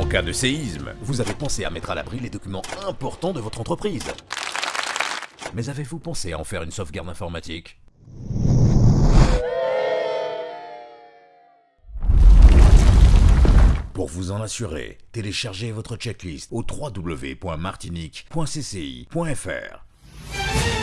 En cas de séisme, vous avez pensé à mettre à l'abri les documents importants de votre entreprise. Mais avez-vous pensé à en faire une sauvegarde informatique? Pour vous en assurer, téléchargez votre checklist au www.martinique.cci.fr.